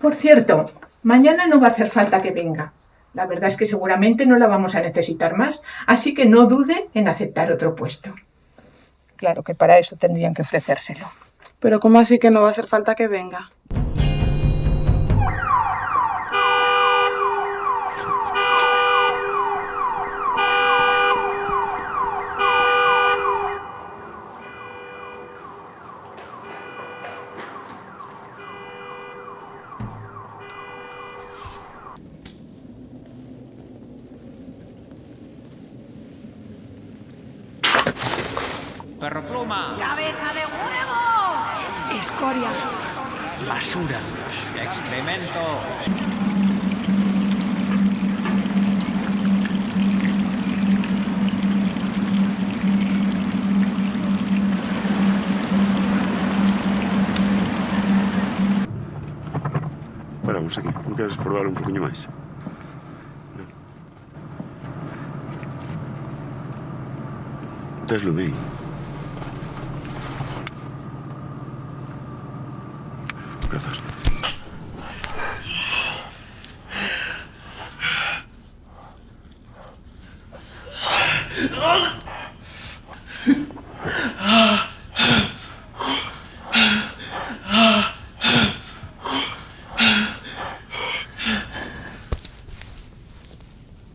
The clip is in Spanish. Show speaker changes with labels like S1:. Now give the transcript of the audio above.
S1: Por cierto, mañana no va a hacer falta que venga. La verdad es que seguramente no la vamos a necesitar más, así que no dude en aceptar otro puesto. Claro que para eso tendrían que ofrecérselo.
S2: Pero ¿cómo así que no va a hacer falta que venga?
S3: Perro pluma.
S4: ¡Cabeza de huevo!
S5: Escoria.
S3: Basura. Excremento.
S6: Paramos aquí. Non queres probar un poquinho máis? Tes lume bu kadar. Ah!